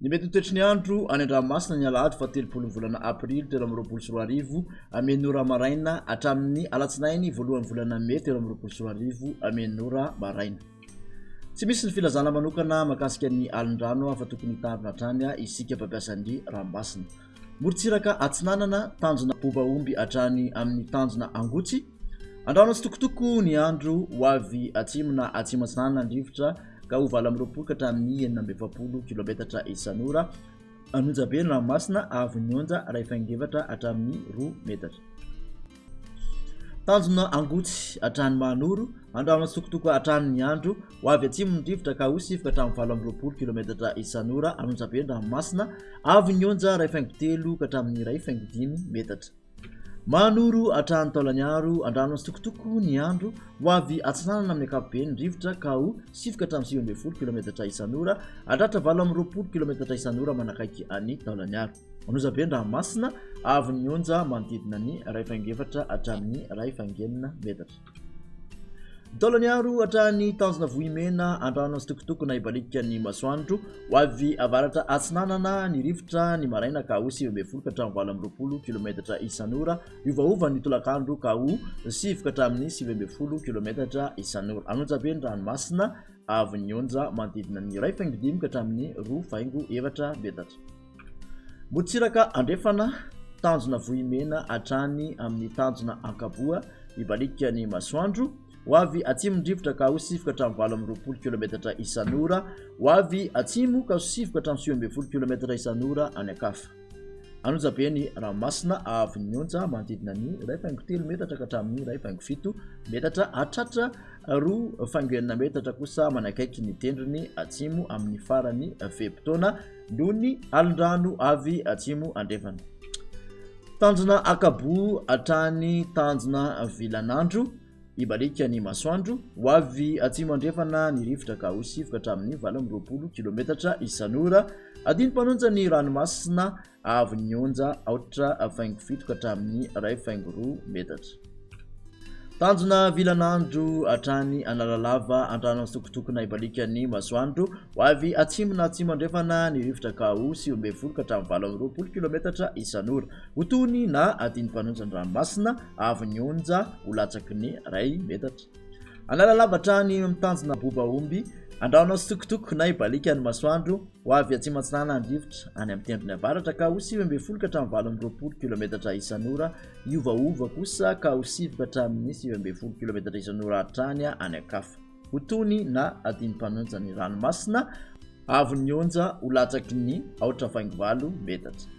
Ny mety ho toetry ny andro any an-dranomasina ny alahady fahatelopolo ny volana aprily telo amby roapolo sy roa arivo ora maraina hatramin'ny alatsinainy voalohany volana mey telo amby roapolo sy roa arivo ora maraina. Tsy misy ny filazana manokana makasika ny alin-drano afa tokony hitarina hatrany isika mpampiasa ny ranomasina. morontsiraka atsinanana, tanjona boba omby hatrany amin'ny tanjona angotsy, andrahona tsitokotoko ny andro ho avy atsimo na atsimo atsinanana ny rivotra ka ho valo amby roapolo ka hatramin'ny enina amby efapolo kilometatra isan'ora an'onjabe ny ranomasina, avo ny onja rahefa engevatra hatramin'ny roa metatra. Tanjona angotsy hatrany Mahanoro, andramo atsitokotoko hatrany ny andro, ho avy atsimon'ny rivotra ka ho sivoka hatramin'ny valo amby roapolo kilometatra isan'ora any Onjabe-Andranomasina, avy ny onja iray faingo telo ka hatramin'ny iray faingo dimy metatra. Mahanoro hatrany Taolagnaro, andramo atsitokotoko ny andro, ho avy atsinanana amin'ny ankapobeny ny rivotra ka ho sivoka hatramin'ny sivy ambin'ny folo kilometatra isan'ora, hahatratra valo amby roapolo kilometatra isan'ora manakaiky an'i Taolagnaro. Manozabe an-dranomasina avo ny onja manodidina ny iray faingo efatra hatramin'ny iray faingo enina metatra. Ny taolany aro hatramin'ny tanjona vohimena an-drano asitokotokona ibaliaka ny masoandro ho avy avaratra atsinanana ny rivotra ny maraina ka ho sivy ambin'ny folo ka hatramin'ny valo amby roapolo kilometatra isan'ora miovaova ny tolakandro ka ho sivy ka hatramin'ny sivy ambin'ny folo kilometatra isan'ora. Anonjabe ny ranomasina avo ny onja manodidina ny iray faingo dimy ka hatramin'ny roa faingo efatra metatra. Morontsiraka Andrefana, tanjona vohimena hatrany amin'ny tanjona ankapoa hibaliaka ny masoandro, ho avy atsimon-drivotra ka ho sivoka hatramin'ny valo amby roapolo kilometatra isan'ora, ho avy atsimo ka ho sivoka hatramin'ny sivy ambin'ny folo kilometatra isan'ora any an-kafa. Anonjabe ny ranomasina avy ny onja manodidina ny iray faingo telo metatra ka hatramin'ny iray faingo fito metatra hatratra roa faingo enina metatra kosa manakaiky ny tendrony atsimo amin'ny farany fe-potoana noho ny alin-drano avy atsimo andrefana. Tanjona akabo hatrany tanjona vilan'andro, hibaliaka ny masoandro ho avy atsimo andrefana ny rivotra ka ho sivoka hatramin'ny valo amby roapolo kilometatra isan'ora. Adino mpanonja ny ranomasina avy ny onja aotra faingo fito ka hatramin'ny iray faingo roa metatra. Tanjona vilan'andro hatrany Analalava andranan'ny sokotokona ibalikan'ny masoandro ho avy atsimo na atsimo andrefana ny rivotra ka ho sivy ambin'ny folo ka hatramin'ny valo amby roapolo kilometatra isan'ora. Ho toy ny na adin'ny mpanonjan'ny ranomasina avy ny onja ho latsaky ny iray metatra. Analalava hatrany amin'ny tanjona boba omby andranan'ny sokotokona ibalikan'ny masoandro ho avy atsimo atsinanana ny rivotra any amin'ny tendrony avaratra ka ho sivy ambin'ny folo ka hatramin'ny valo amby roapolo kilometatra isan'ora Hiovaova kosa ka ho sivoka hatramin'ny sivy ambin'ny folo kilometatra isan'ora hatrany any an-kafa. Ho toy ny na adin'ny mpanonja ny ranomasina avy nionja ho latsaky ny aotra faingo valo metatra.